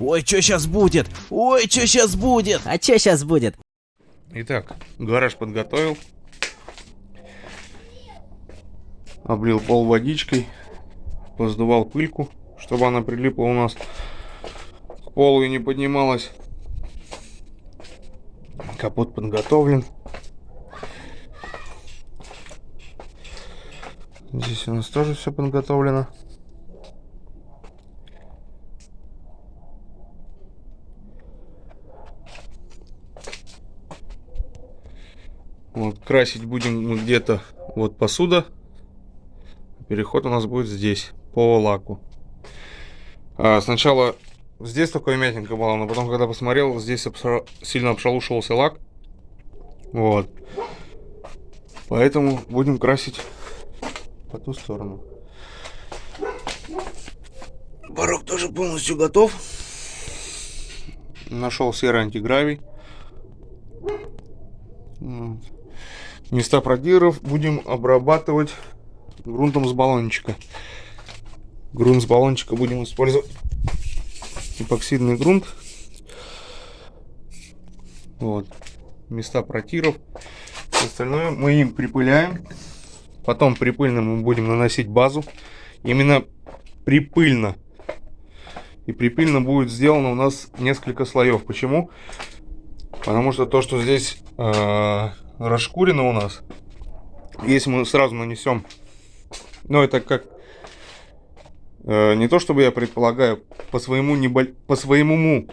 Ой, что сейчас будет? Ой, что сейчас будет? А что сейчас будет? Итак, гараж подготовил. Облил пол водичкой. Поздувал пыльку, чтобы она прилипла у нас к полу и не поднималась. Капот подготовлен. Здесь у нас тоже все подготовлено. Вот, красить будем где-то вот посуда. Переход у нас будет здесь, по лаку. А, сначала здесь такое мятенько было, но потом, когда посмотрел, здесь обша... сильно обшалушивался лак. Вот. Поэтому будем красить по ту сторону. Порог тоже полностью готов. Нашел серый антигравий. Места продиров будем обрабатывать грунтом с баллончика. Грунт с баллончика будем использовать эпоксидный грунт. Вот. Места протиров. Остальное мы им припыляем. Потом припыльным мы будем наносить базу. Именно припыльно. И припыльно будет сделано у нас несколько слоев. Почему? Потому что то, что здесь э, расшкурено у нас, если мы сразу нанесем, ну это как, э, не то чтобы я предполагаю, по своему, неболь, по своему,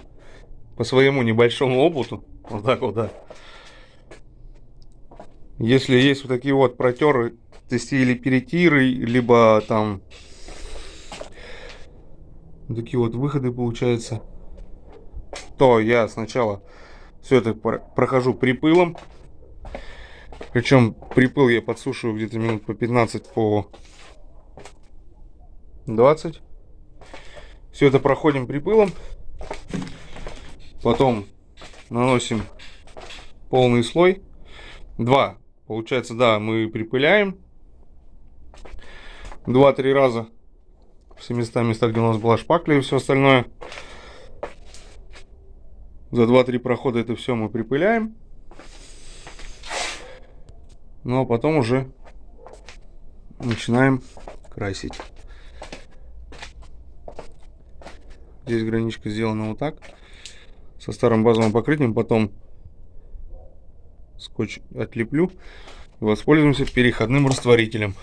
по своему небольшому опыту, вот так вот, да. Если есть вот такие вот протеры, или перетиры, либо там такие вот выходы получается, то я сначала все это прохожу припылом. Причем припыл я подсушиваю где-то минут по 15 по 20. Все это проходим припылом. Потом наносим полный слой. Два. Получается, да, мы припыляем. Два-три раза. Все места, места, где у нас была шпакля и все остальное. За 2-3 прохода это все мы припыляем. Ну а потом уже начинаем красить. Здесь граничка сделана вот так. Со старым базовым покрытием. Потом скотч отлеплю. И воспользуемся переходным растворителем.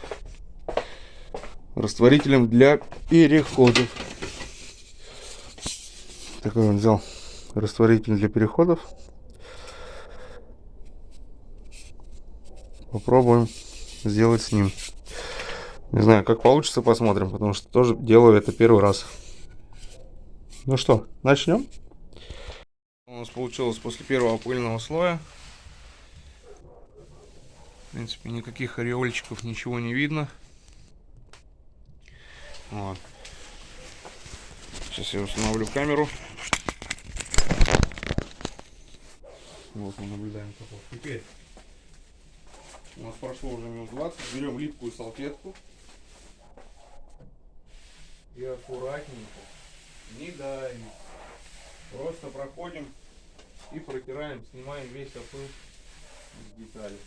Растворителем для переходов. Такой он взял растворитель для переходов. Попробуем сделать с ним. Не знаю, как получится, посмотрим, потому что тоже делаю это первый раз. Ну что, начнем? У нас получилось после первого пыльного слоя. В принципе, никаких ореольчиков, ничего не видно. Вот. Сейчас я установлю камеру. Вот мы наблюдаем каков. Теперь у нас прошло уже минут 20. Берем липкую салфетку. И аккуратненько, не давим. Просто проходим и протираем, снимаем весь опыл из деталей.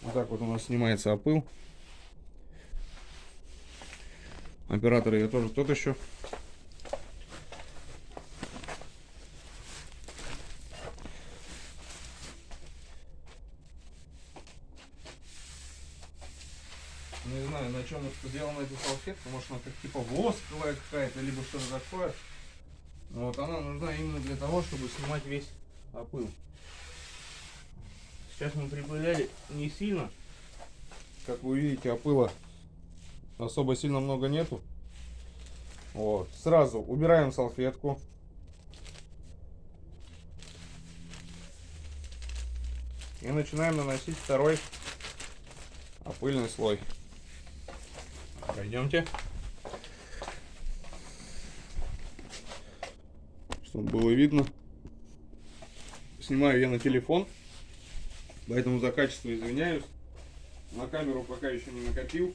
Вот так вот у нас снимается опыл. Оператор ее тоже тот еще. Не знаю, на чем сделана эта салфетка. Может она как типа восковая какая-то, либо что-то такое. Вот она нужна именно для того, чтобы снимать весь опыл. Сейчас мы припыляли не сильно. Как вы видите, опыла особо сильно много нету. Вот. Сразу убираем салфетку. И начинаем наносить второй опыльный слой. Пройдемте. Чтобы было видно. Снимаю я на телефон, поэтому за качество извиняюсь. На камеру пока еще не накопил.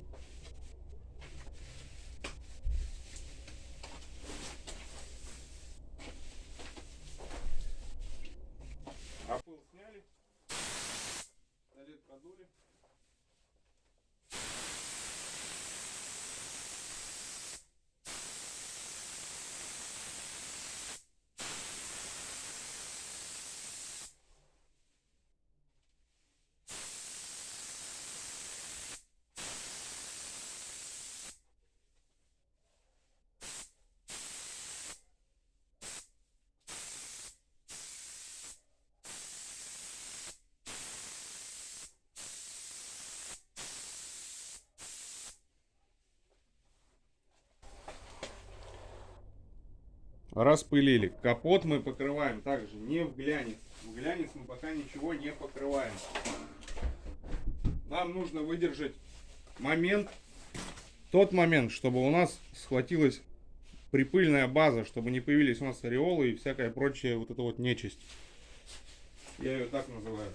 Распылили. Капот мы покрываем также не в глянец. В глянец мы пока ничего не покрываем. Нам нужно выдержать момент, тот момент, чтобы у нас схватилась припыльная база, чтобы не появились у нас ореолы и всякая прочая вот эта вот нечисть. Я ее так называю.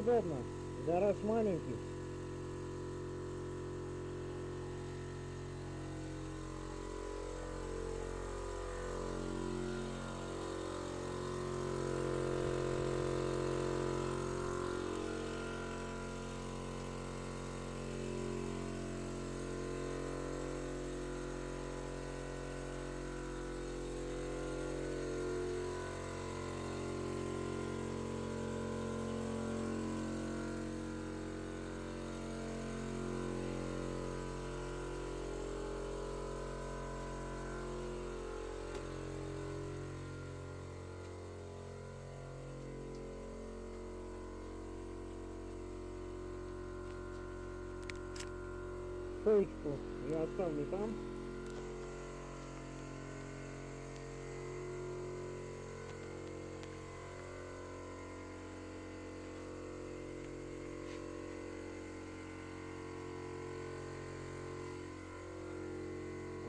Неудобно. Гараж маленький. Стоечку я оставлю там.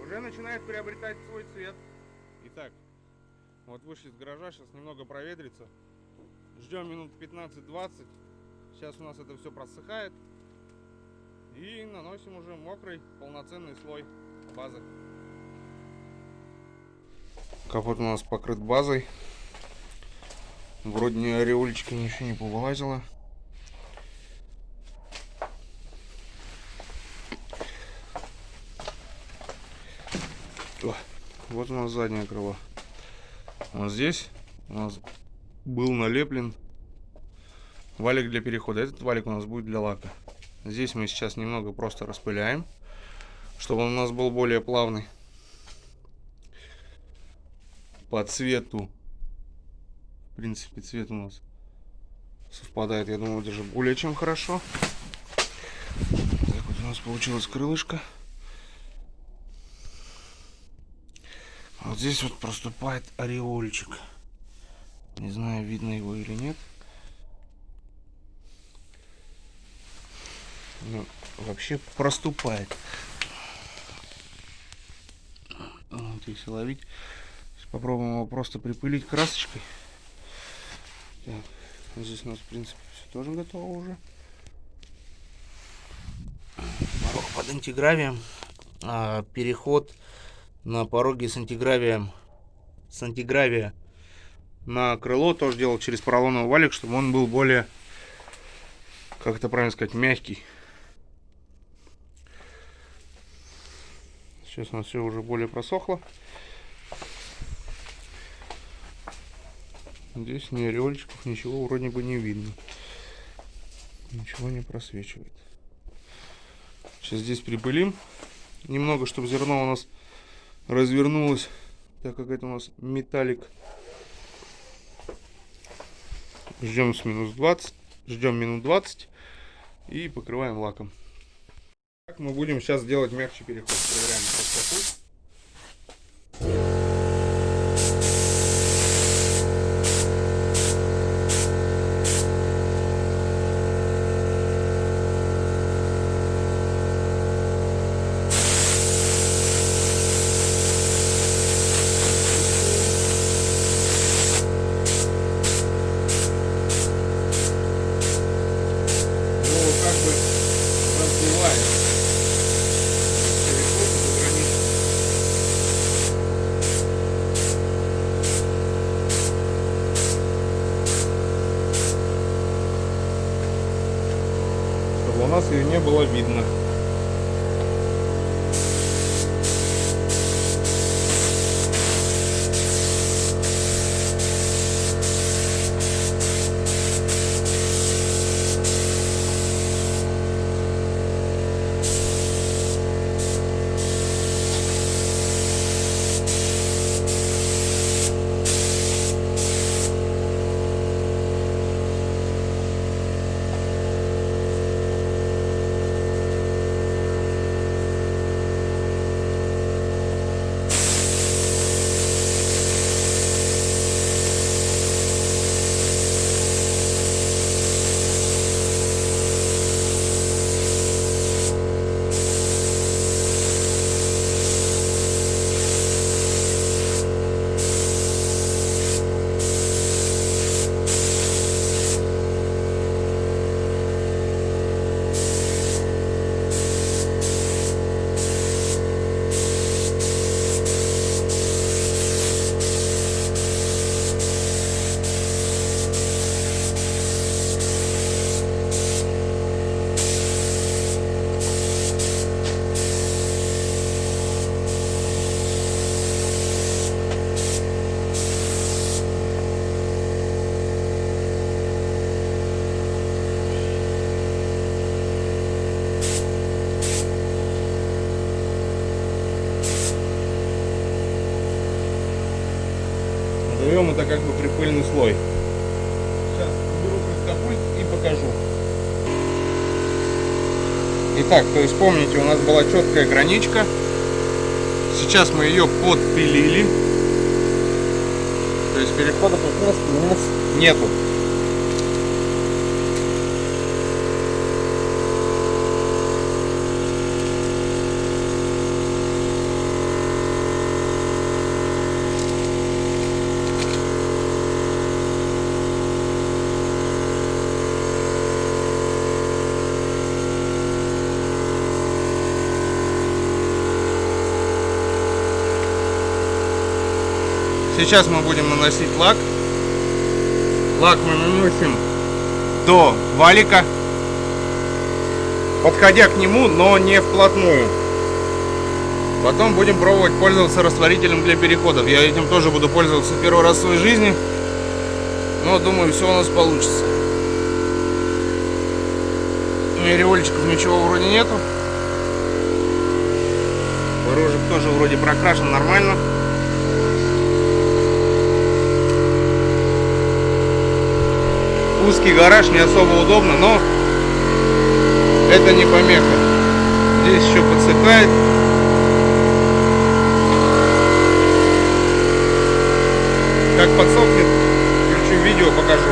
Уже начинает приобретать свой цвет. Итак, вот вышли из гаража, сейчас немного проветрится. Ждем минут 15-20. Сейчас у нас это все просыхает. И наносим уже мокрый полноценный слой базы. Капот у нас покрыт базой. Вроде ни ореолечка ничего не повылазило. О, вот у нас заднее крыло. Вот здесь у нас был налеплен валик для перехода. Этот валик у нас будет для лака. Здесь мы сейчас немного просто распыляем, чтобы он у нас был более плавный. По цвету В принципе, цвет у нас совпадает, я думаю, даже более чем хорошо. Так вот у нас получилось крылышко. Вот здесь вот проступает ореольчик. Не знаю, видно его или нет. Ну, вообще проступает. Вот, если ловить. Сейчас попробуем его просто припылить красочкой. Так, здесь у нас, в принципе, все тоже готово уже. Порог под антигравием. А, переход на пороге с антигравием. С антигравия на крыло тоже делал через поролоновый валик, чтобы он был более, как это правильно сказать, мягкий. Сейчас у нас все уже более просохло. Здесь ни ореольчиков, ничего вроде бы не видно. Ничего не просвечивает. Сейчас здесь припылим. Немного, чтобы зерно у нас развернулось, так как это у нас металлик. Ждем с минус 20. Ждем минут 20 и покрываем лаком. Так мы будем сейчас делать мягче переход. Second. Было видно. Назовем это как бы припыльный слой. Сейчас беру катапульт и покажу. Итак, то есть помните, у нас была четкая граничка. Сейчас мы ее подпилили. То есть перехода как раз у нас нету. Сейчас мы будем наносить лак. Лак мы наносим до валика, подходя к нему, но не вплотную. Потом будем пробовать пользоваться растворителем для переходов. Я этим тоже буду пользоваться первый раз в своей жизни. Но думаю, все у нас получится. Ореольчиков ничего вроде нету. Порожек тоже вроде прокрашен нормально. Узкий гараж, не особо удобно, но это не помеха. Здесь еще подсыхает. Как подсохнет, включу видео, покажу.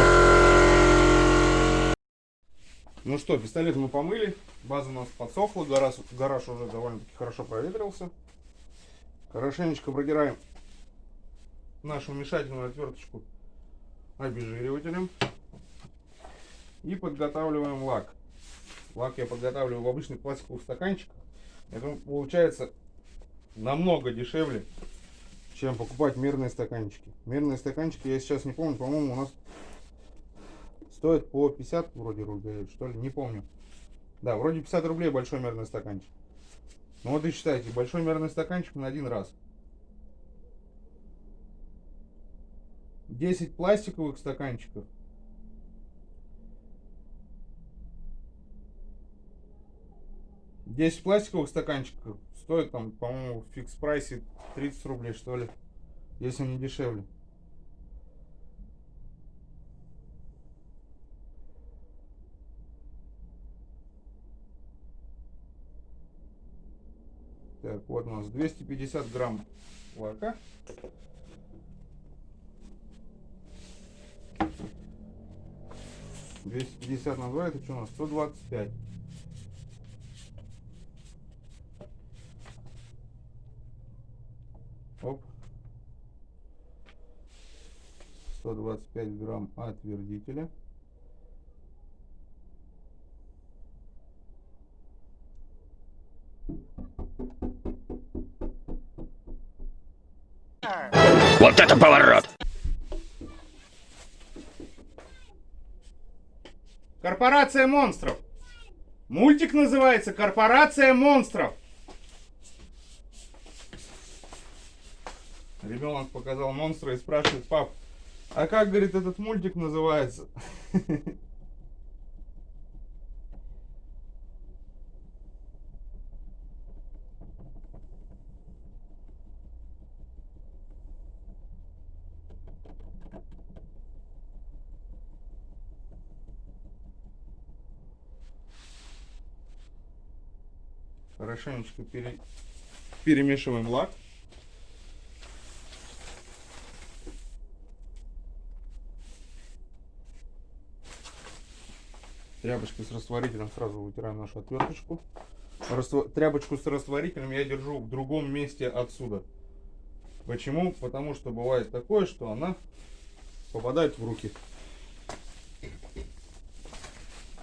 Ну что, пистолет мы помыли, база у нас подсохла, гараж, гараж уже довольно-таки хорошо проветрился. Хорошенечко продираем нашу мешательную отверточку обезжиривателем и подготавливаем лак. Лак я подготавливаю в обычных пластиковых стаканчиках. Это получается намного дешевле, чем покупать мерные стаканчики. Мерные стаканчики, я сейчас не помню, по-моему, у нас стоят по 50 вроде рублей, что ли, не помню. Да, вроде 50 рублей большой мерный стаканчик. Ну вот и считайте, большой мерный стаканчик на один раз. 10 пластиковых стаканчиков. Десять пластиковых стаканчиков стоит там, по-моему, в фикс прайсе 30 рублей, что ли. Если не дешевле. Так, вот у нас 250 грамм лака. Двести пятьдесят на два, это что у нас? Сто двадцать пять. Оп. 125 грамм отвердителя. Вот это поворот! Корпорация монстров. Мультик называется Корпорация монстров. Ребенок показал монстра и спрашивает, пап, а как, говорит, этот мультик называется? Хорошенечко пере... перемешиваем лак. Тряпочкой с растворителем сразу вытираем нашу отверточку. Раство... Тряпочку с растворителем я держу в другом месте отсюда. Почему? Потому что бывает такое, что она попадает в руки.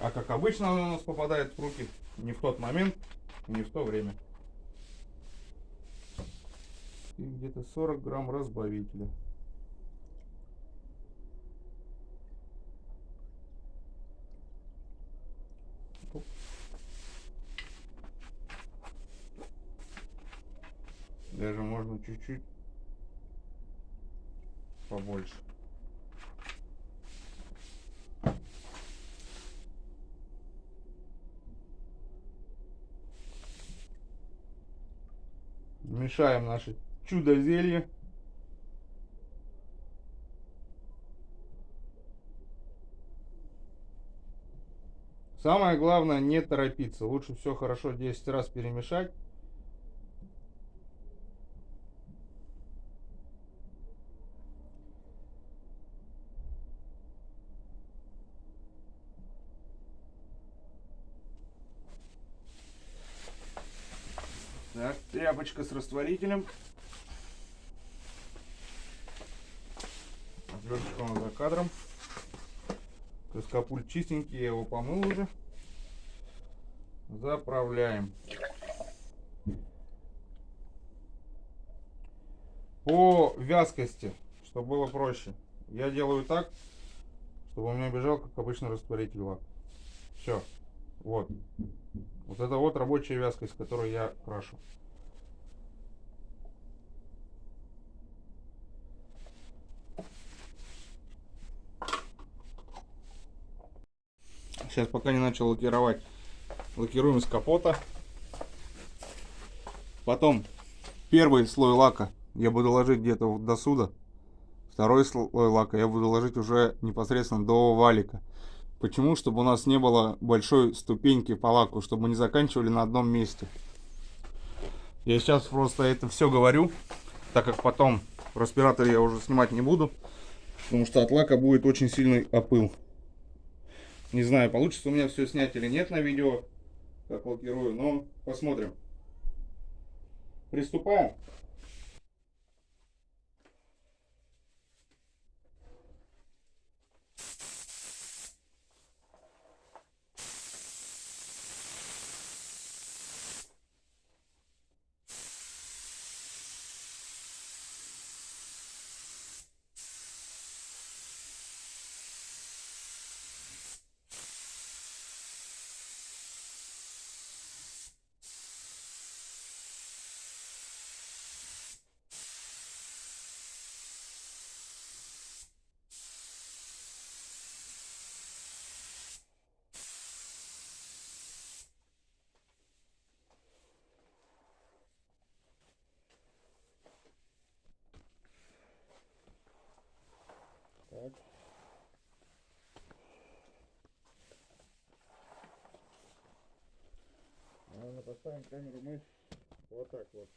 А как обычно она у нас попадает в руки не в тот момент, не в то время. И где-то 40 грамм разбавителя. Даже можно чуть-чуть побольше. Мешаем наше чудо зелье. Самое главное не торопиться. Лучше все хорошо 10 раз перемешать. Так, тряпочка с растворителем. Отверточка у нас за кадром. Каскапуль чистенький, я его помыл уже. Заправляем. По вязкости, чтобы было проще, я делаю так, чтобы у меня бежал, как обычно, растворитель лак. Все. Вот. Вот это вот рабочая вязкость, которую я крашу. Сейчас пока не начал лакировать, лакируем с капота. Потом первый слой лака я буду ложить где-то до сюда. Второй слой лака я буду ложить уже непосредственно до валика. Почему? Чтобы у нас не было большой ступеньки по лаку, чтобы мы не заканчивали на одном месте. Я сейчас просто это все говорю, так как потом в респираторе я уже снимать не буду, потому что от лака будет очень сильный опыл. Не знаю, получится у меня все снять или нет на видео, как лакирую, но посмотрим. Приступаем. Поставим камеру мы вот так вот.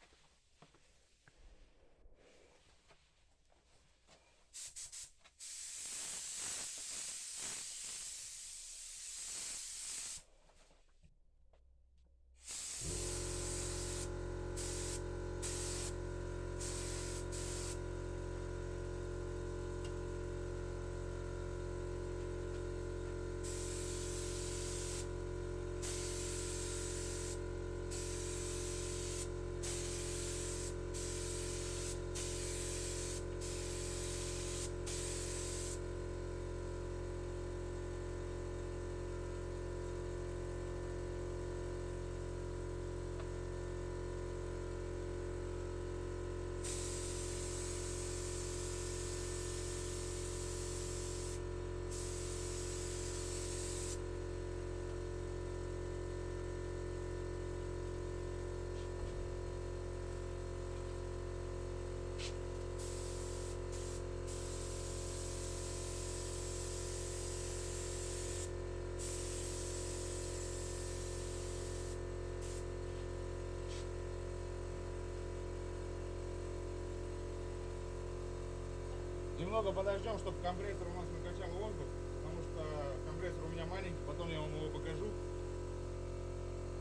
Немного подождем, чтобы компрессор у нас накачал воздух, потому что компрессор у меня маленький, потом я вам его покажу.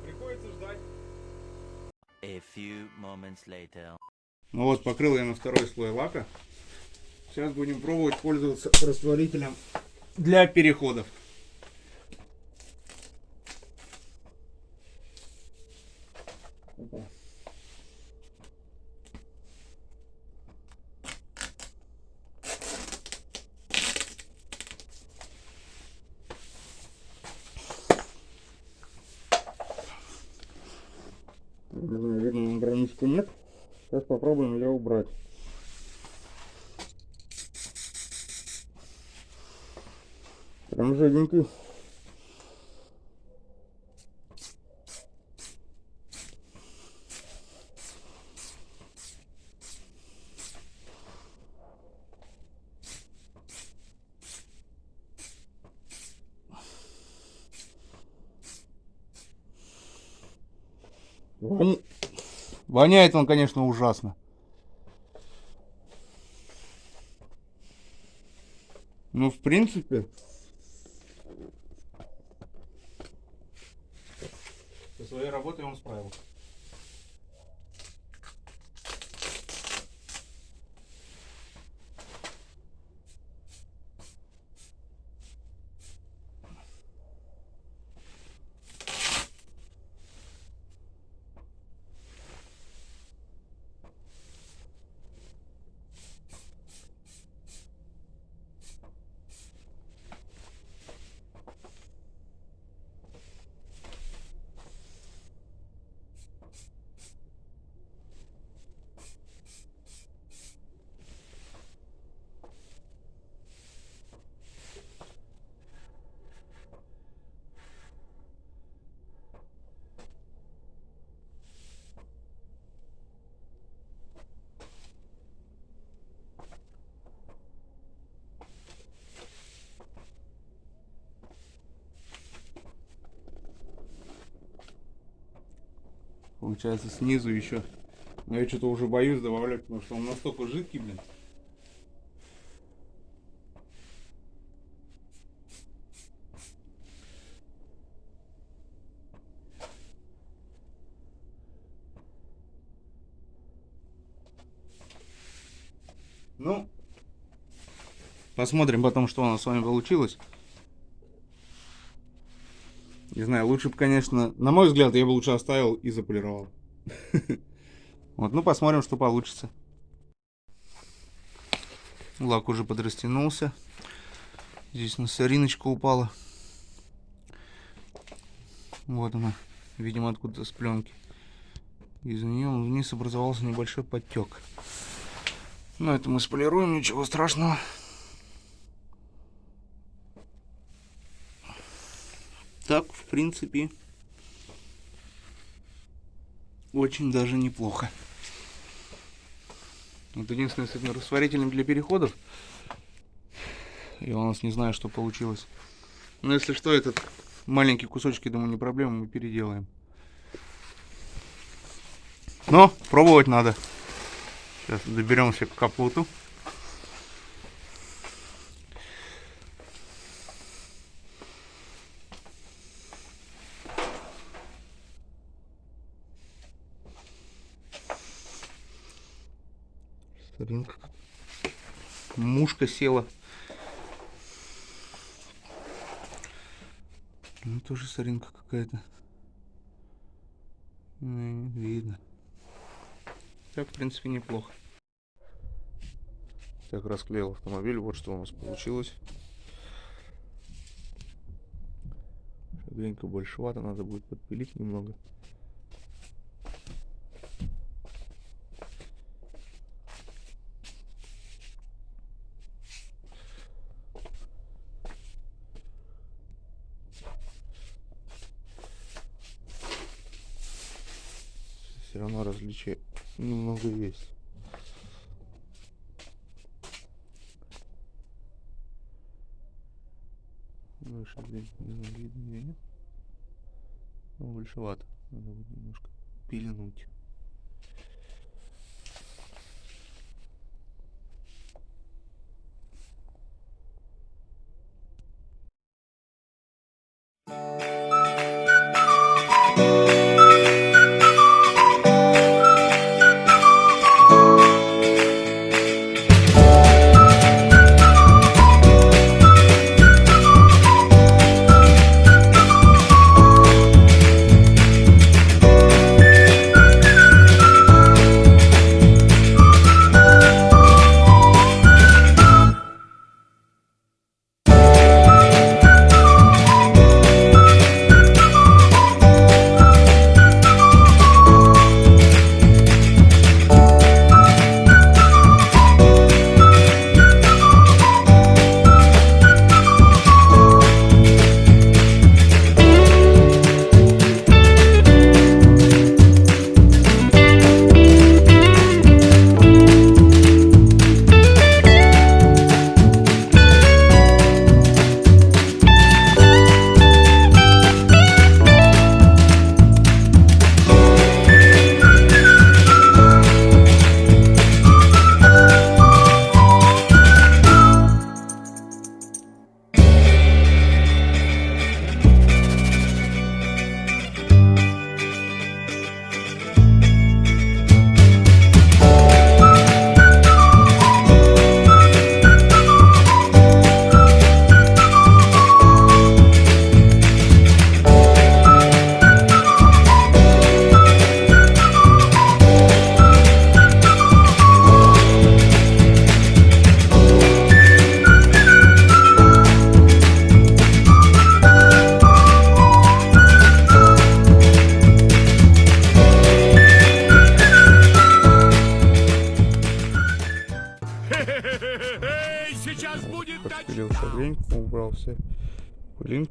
Приходится ждать. A few moments later. Ну вот, покрыл я на второй слой лака. Сейчас будем пробовать пользоваться растворителем для переходов. Опа. Не знаю, видно, на граничку нет. Сейчас попробуем ее убрать. Прям жиденький. Вон- Воняет он, конечно, ужасно. Ну, в принципе... Получается снизу еще. Но я что-то уже боюсь добавлять, потому что он настолько жидкий, блин. Ну, посмотрим потом, что у нас с вами получилось. Не знаю, лучше бы, конечно, на мой взгляд, я бы лучше оставил и заполировал. Вот, ну посмотрим, что получится. Лак уже подрастянулся. Здесь на сориночка упала. Вот она, видимо, откуда-то с пленки. Из нее вниз образовался небольшой подтек. Но это мы сполируем, ничего страшного. Так, в принципе, очень даже неплохо. Вот единственное, с этим растворителем для переходов. Я у нас не знаю, что получилось. Но если что, этот маленький кусочек, я думаю, не проблема, мы переделаем. Но пробовать надо. Сейчас доберемся к капоту. Соринка. Мушка села. Ну, тоже соринка какая-то. Ну, видно. Так, в принципе, неплохо. Так, расклеил автомобиль. Вот что у нас получилось. Шагренька большевато, надо будет подпилить немного. Все равно различия немного есть. Выше здесь не знаю, видно или нет. Ну, большевато. Надо будет немножко пильнуть.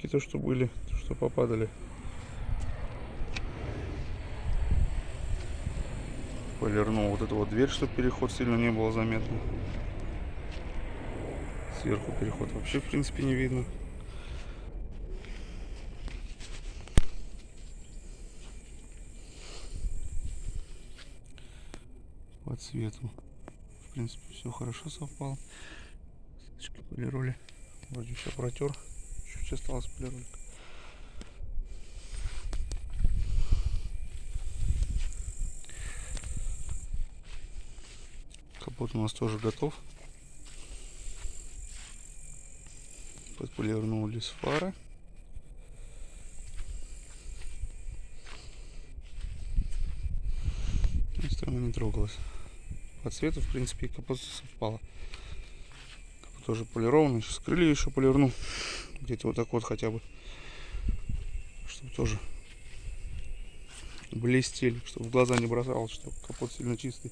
То что были, то что попадали. Полирнул вот эту вот дверь, чтобы переход сильно не было заметно. Сверху переход вообще в принципе не видно. цвету. В принципе, все хорошо совпало. Сеточки полироли. Вроде все протер. Чуть осталось полиролик. Капот у нас тоже готов. Подполирнулись фары. Остальное не трогалось. По цвету, в принципе, капот совпало. Капот тоже полированный. Сейчас крылья еще полирну. Где-то вот так вот хотя бы. Чтобы тоже блестели. Чтобы в глаза не бросалось, что капот сильно чистый.